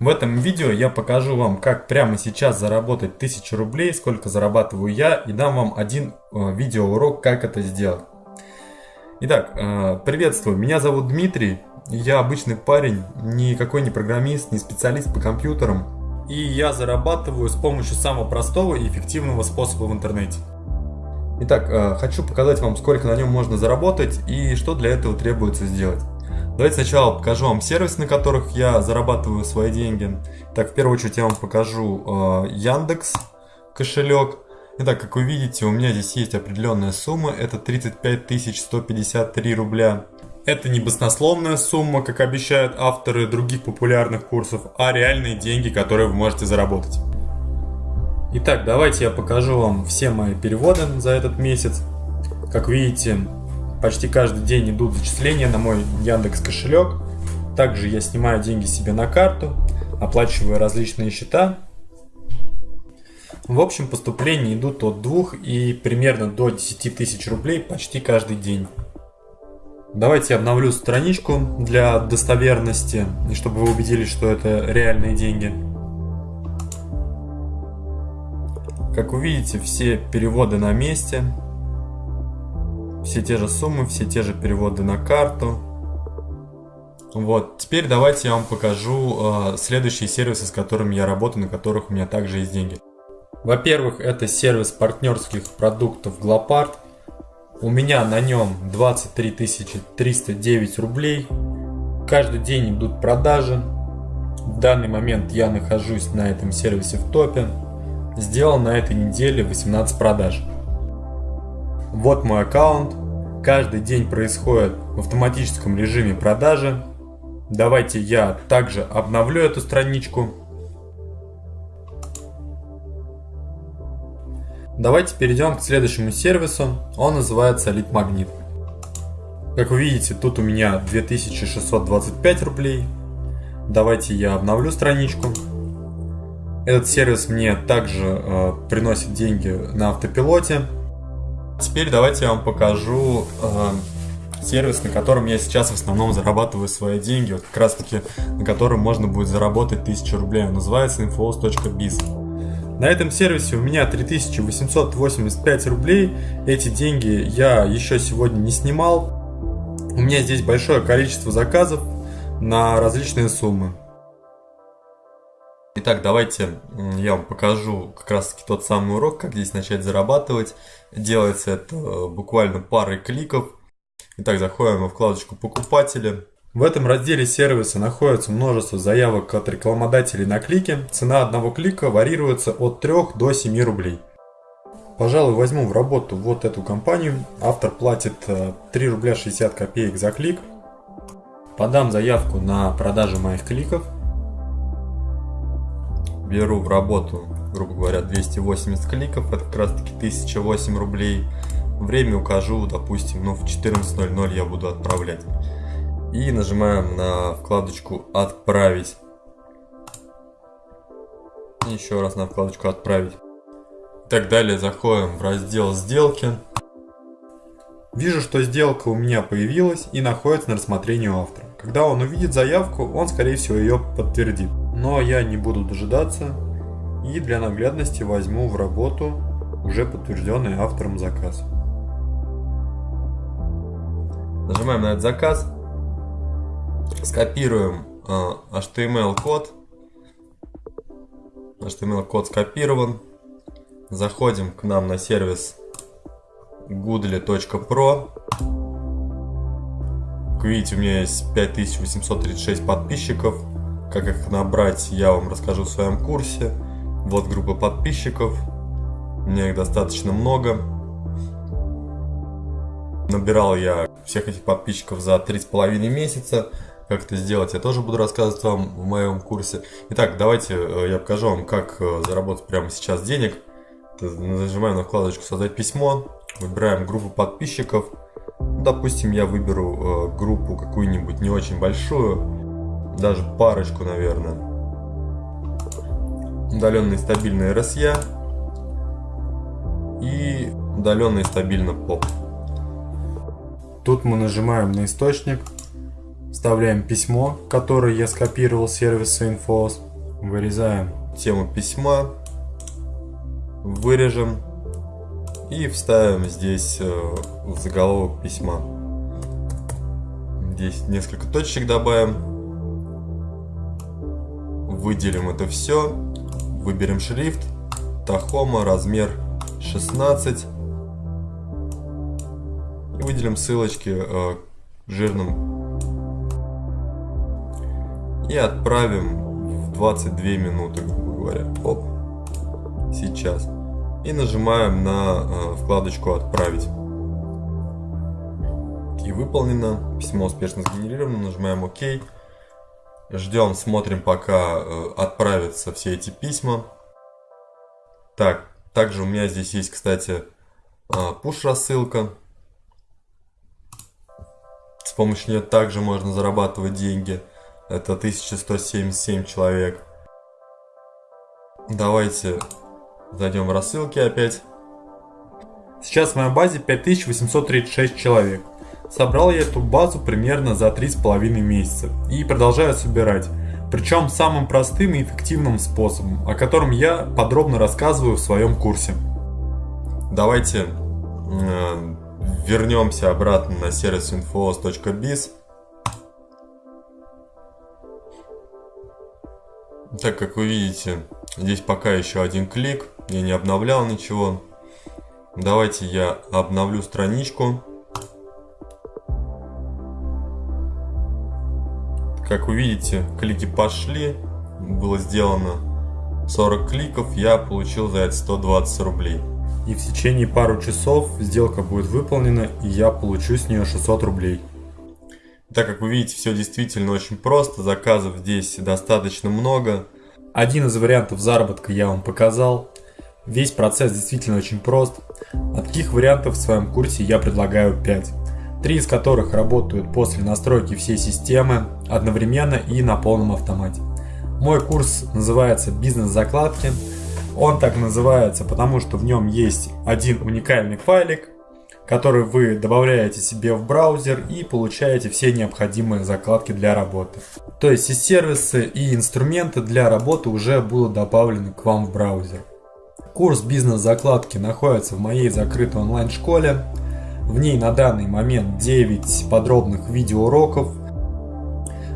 В этом видео я покажу вам, как прямо сейчас заработать 1000 рублей, сколько зарабатываю я, и дам вам один э, видеоурок, как это сделать. Итак, э, приветствую, меня зовут Дмитрий, я обычный парень, никакой не программист, не специалист по компьютерам. И я зарабатываю с помощью самого простого и эффективного способа в интернете. Итак, э, хочу показать вам, сколько на нем можно заработать и что для этого требуется сделать. Давайте сначала покажу вам сервис, на которых я зарабатываю свои деньги. Так, в первую очередь я вам покажу э, Яндекс кошелек. Итак, как вы видите, у меня здесь есть определенная сумма, это 35 153 рубля. Это не баснословная сумма, как обещают авторы других популярных курсов, а реальные деньги, которые вы можете заработать. Итак, давайте я покажу вам все мои переводы за этот месяц. Как видите, Почти каждый день идут зачисления на мой Яндекс кошелек. Также я снимаю деньги себе на карту, оплачиваю различные счета. В общем, поступления идут от 2 и примерно до 10 тысяч рублей почти каждый день. Давайте обновлю страничку для достоверности, чтобы вы убедились, что это реальные деньги. Как вы видите, все переводы на месте. Все те же суммы, все те же переводы на карту. Вот, теперь давайте я вам покажу э, следующие сервисы, с которыми я работаю, на которых у меня также есть деньги. Во-первых, это сервис партнерских продуктов Глопард. У меня на нем 23 309 рублей. Каждый день идут продажи. В данный момент я нахожусь на этом сервисе в топе. Сделал на этой неделе 18 продаж. Вот мой аккаунт. Каждый день происходит в автоматическом режиме продажи. Давайте я также обновлю эту страничку. Давайте перейдем к следующему сервису. Он называется Magnet. Как вы видите, тут у меня 2625 рублей. Давайте я обновлю страничку. Этот сервис мне также э, приносит деньги на автопилоте. Теперь давайте я вам покажу э, сервис, на котором я сейчас в основном зарабатываю свои деньги. Вот как раз таки на котором можно будет заработать 1000 рублей. Он называется infos.biz. На этом сервисе у меня 3885 рублей. Эти деньги я еще сегодня не снимал. У меня здесь большое количество заказов на различные суммы. Итак, давайте я вам покажу как раз таки тот самый урок, как здесь начать зарабатывать. Делается это э, буквально парой кликов. Итак, заходим во вкладочку «Покупатели». В этом разделе сервиса находится множество заявок от рекламодателей на клики. Цена одного клика варьируется от 3 до 7 рублей. Пожалуй, возьму в работу вот эту компанию. Автор платит 3 э, рубля 60 копеек за клик. Подам заявку на продажу моих кликов беру в работу, грубо говоря, 280 кликов, это как раз таки 1008 рублей. Время укажу, допустим, ну в 14.00 я буду отправлять. И нажимаем на вкладочку «Отправить». Еще раз на вкладочку «Отправить». Так далее заходим в раздел «Сделки». Вижу, что сделка у меня появилась и находится на рассмотрении у автора. Когда он увидит заявку, он скорее всего ее подтвердит. Но я не буду дожидаться и для наглядности возьму в работу уже подтвержденный автором заказ. Нажимаем на этот заказ, скопируем э, HTML код, HTML код скопирован, заходим к нам на сервис goodly.pro. Как видите, у меня есть 5836 подписчиков. Как их набрать, я вам расскажу в своем курсе. Вот группа подписчиков. Меня их достаточно много. Набирал я всех этих подписчиков за 3,5 месяца. Как это сделать, я тоже буду рассказывать вам в моем курсе. Итак, давайте э, я покажу вам, как э, заработать прямо сейчас денег. Нажимаем на вкладочку «Создать письмо». Выбираем группу подписчиков. Допустим, я выберу э, группу какую-нибудь не очень большую даже парочку, наверное. Удаленный стабильный RSA и удаленный стабильно POP. Тут мы нажимаем на источник, вставляем письмо, которое я скопировал с сервиса Infos. Вырезаем тему письма, вырежем и вставим здесь э, заголовок письма. Здесь несколько точек добавим. Выделим это все. Выберем шрифт. Тахома, размер 16. И выделим ссылочки э, жирным. И отправим в 22 минуты, грубо говоря. Оп. Сейчас. И нажимаем на э, вкладочку «Отправить». И выполнено. Письмо успешно сгенерировано. Нажимаем ОК. Ждем, смотрим, пока э, отправятся все эти письма. Так, также у меня здесь есть, кстати, push а, рассылка. С помощью нее также можно зарабатывать деньги. Это 1177 человек. Давайте зайдем в рассылки опять. Сейчас в моей базе 5836 человек. Собрал я эту базу примерно за 3,5 месяца и продолжаю собирать. Причем самым простым и эффективным способом, о котором я подробно рассказываю в своем курсе. Давайте э, вернемся обратно на сервис infos.biz. Так как вы видите, здесь пока еще один клик, я не обновлял ничего. Давайте я обновлю страничку. Как вы видите, клики пошли, было сделано 40 кликов, я получил за это 120 рублей. И в течение пару часов сделка будет выполнена, и я получу с нее 600 рублей. Так как вы видите, все действительно очень просто, заказов здесь достаточно много. Один из вариантов заработка я вам показал. Весь процесс действительно очень прост. А таких вариантов в своем курсе я предлагаю 5 три из которых работают после настройки всей системы одновременно и на полном автомате. Мой курс называется «Бизнес-закладки». Он так называется, потому что в нем есть один уникальный файлик, который вы добавляете себе в браузер и получаете все необходимые закладки для работы. То есть и сервисы, и инструменты для работы уже будут добавлены к вам в браузер. Курс бизнес-закладки находится в моей закрытой онлайн-школе. В ней на данный момент 9 подробных видеоуроков.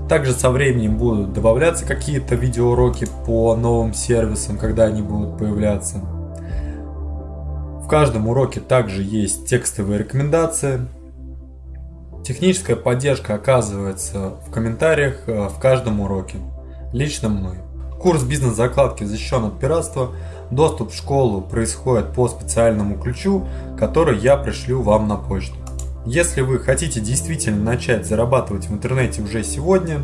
Также со временем будут добавляться какие-то видеоуроки по новым сервисам, когда они будут появляться. В каждом уроке также есть текстовые рекомендации. Техническая поддержка оказывается в комментариях э, в каждом уроке, лично мной. Курс бизнес-закладки защищен от пиратства – Доступ в школу происходит по специальному ключу, который я пришлю вам на почту. Если вы хотите действительно начать зарабатывать в интернете уже сегодня,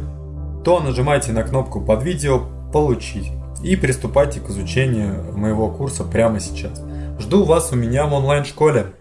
то нажимайте на кнопку под видео «Получить» и приступайте к изучению моего курса прямо сейчас. Жду вас у меня в онлайн-школе.